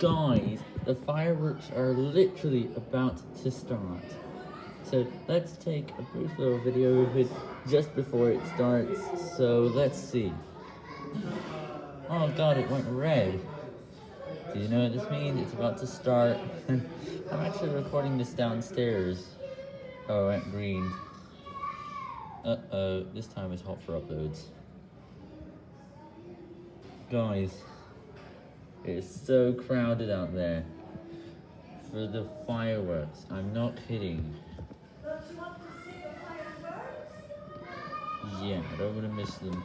Guys, the fireworks are literally about to start. So let's take a brief little video of it just before it starts. So let's see. Oh god, it went red. Do you know what this means? It's about to start. I'm actually recording this downstairs. Oh, it went green. Uh-oh, this time it's hot for uploads. Guys, it's so crowded out there for the fireworks. I'm not kidding. Don't you want to see the fireworks? Yeah, I don't want to miss them.